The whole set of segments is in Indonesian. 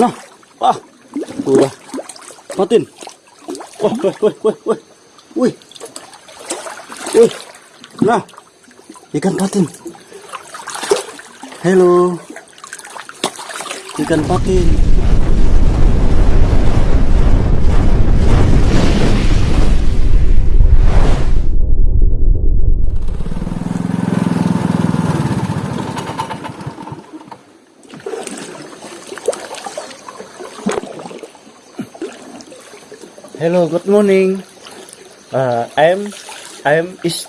Nah, wah, udah. Matin. Wah, wah, wah, wah, wah. Wih. Wih. Nah, ikan patin. Halo. Ikan patin. Hello, good morning. Uh, I'm I'm is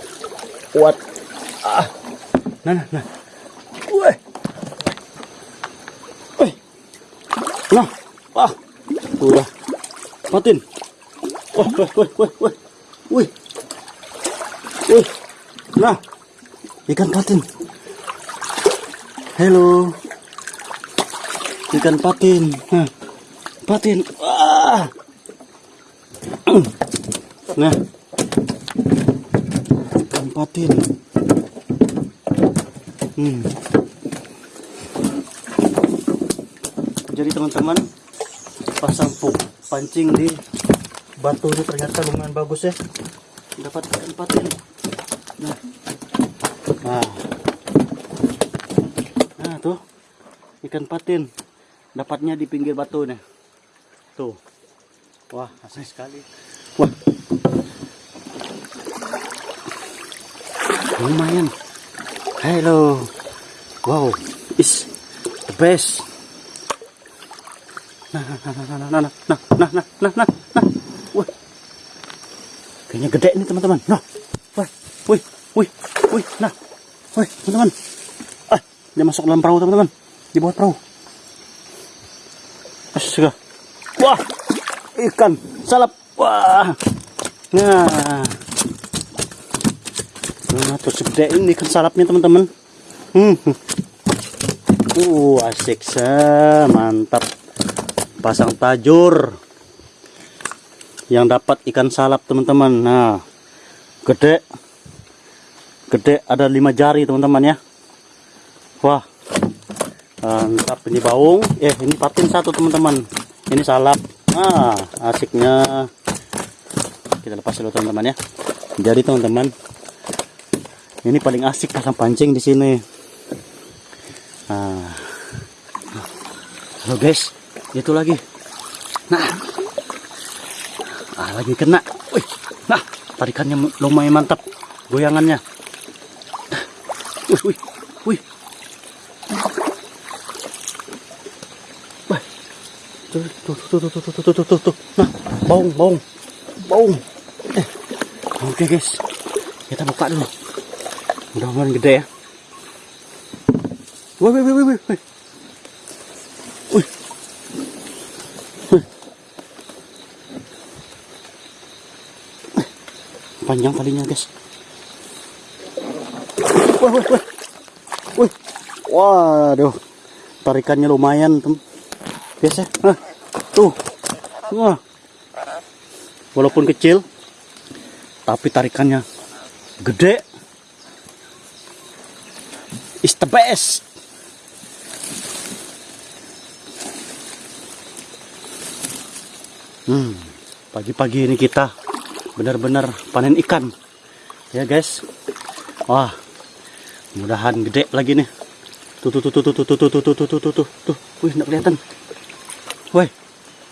what? Ah, nah, nah, nah. Weh, weh, nah, ah, udah, matin. Wah, weh, weh, weh, weh, wih, wih, nah, ikan patin. Hello, ikan patin. Nah, patin. Wah. Nah, tempatin. Hmm. Jadi teman-teman pasang puk pancing di batu ini ternyata lumayan bagus ya. Dapat tempatin. Nah, nah, nah tuh ikan patin dapatnya di pinggir batu nih. Tuh. Wah, asik sekali. Wah. Lumayan. Hello. Wow, is the best. Nah, nah, nah, nah, nah, nah, nah, nah, nah, nah, nah, nah. Wah. Kayaknya gede nih teman-teman. Nah. Wah, wih, wih, wih, nah. Wih, teman-teman. Ah, dia masuk dalam perahu teman-teman. Di bawah perahu. Astaga. Wah, ikan salap wah. Nah. Nah tuh segede ini ikan salapnya teman-teman. Hmm. uh asik sa mantap. Pasang tajur. Yang dapat ikan salap teman-teman. Nah gede. Gede ada lima jari teman-teman ya. Wah. Mantap ini baung eh ini patin satu teman-teman. Ini salap ah asiknya. Kita lepas dulu teman-teman ya. Jadi teman-teman ini paling asik pasang pancing di sini. Nah halo guys. Itu lagi. Nah. Ah lagi kena. Wih. Nah tarikannya lumayan mantap. Goyangannya. Wih wih wih tuh tuh tuh tuh tuh tuh tuh tuh tuh tuh. Nah baung baung baung. Eh oke guys. Kita buka dulu. Mudah-mudahan gede ya. Wih wih wih wih wih panjang talinya guys. Wih wih wih wih waduh. Tarikannya lumayan teman biasa nah, tuh wah walaupun kecil tapi tarikannya gede is the best hmm pagi-pagi ini kita benar-benar panen ikan ya guys wah mudahan gede lagi nih tuh tuh tuh tuh tuh tuh tuh tuh tuh tuh tuh tuh tuh wih nggak kelihatan Woi,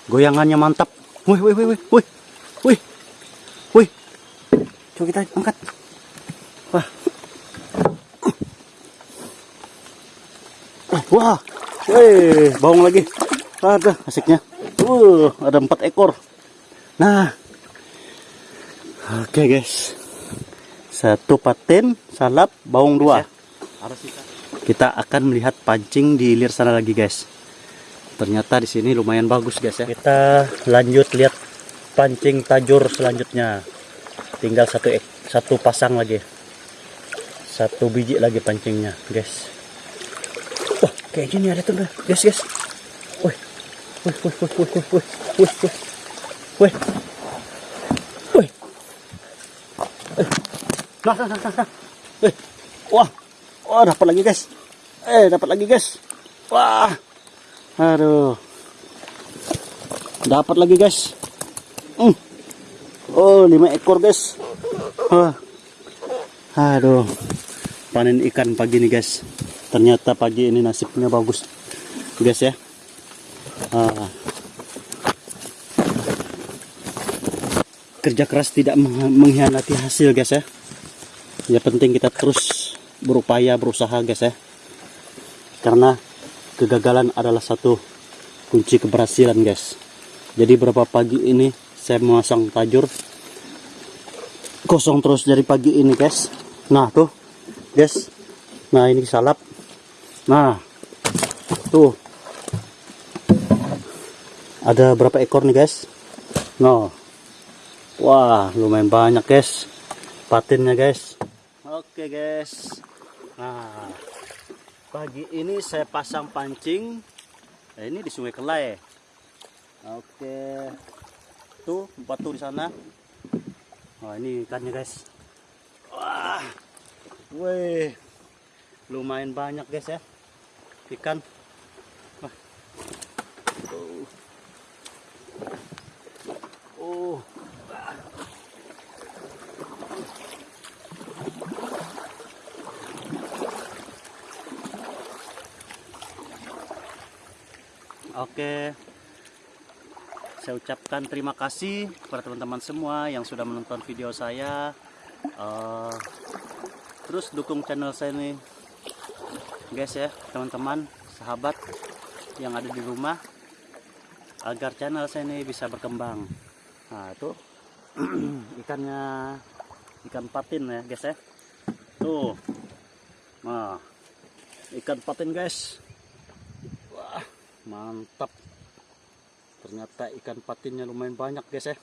goyangannya mantap. Woi, woi, woi, woi, woi, woi. Coba kita angkat. Wah. Wah, woi, baung lagi. Ada asiknya. Uh, ada empat ekor. Nah, oke okay, guys. Satu paten, salap, baung dua. Kita akan melihat pancing di hilir sana lagi guys ternyata di sini lumayan bagus guys ya. Kita lanjut lihat pancing tajur selanjutnya. Tinggal satu satu pasang lagi. Satu biji lagi pancingnya guys. Wah kayak gini ada tuh guys guys. Wih wih wih wih wih wih wih wih wih wih nah nah nah nah eh. Wah. Wah dapat lagi guys. Eh dapat lagi guys. Wah Aduh. dapat lagi guys. Hmm. Oh, lima ekor guys. Wah. Aduh, panen ikan pagi nih guys. Ternyata pagi ini nasibnya bagus, guys ya. Ah. Kerja keras tidak meng- mengkhianati hasil guys ya. Ya penting kita terus berupaya berusaha guys ya. Karena kegagalan adalah satu kunci keberhasilan guys. Jadi berapa pagi ini saya memasang tajur kosong terus dari pagi ini guys. Nah tuh guys. Nah ini salap. Nah tuh ada berapa ekor nih guys? Nah wah lumayan banyak guys patinnya guys. Oke guys. Nah pagi ini saya pasang pancing. Nah, ini di Sungai Kelai. Oke. Tuh batu di sana. Wah, ini ikannya, guys. Wah. Wih. Lumayan banyak, guys ya. Ikan. Wah. Oh. Oh. Oke. Saya ucapkan terima kasih kepada teman-teman semua yang sudah menonton video saya. Eh, terus dukung channel saya nih, guys ya, teman-teman, sahabat yang ada di rumah, agar channel saya ini bisa berkembang. Nah itu ikannya, ikan patin ya, guys ya. Tuh, nah ikan patin guys. Mantap. Ternyata ikan patinnya lumayan banyak guys ya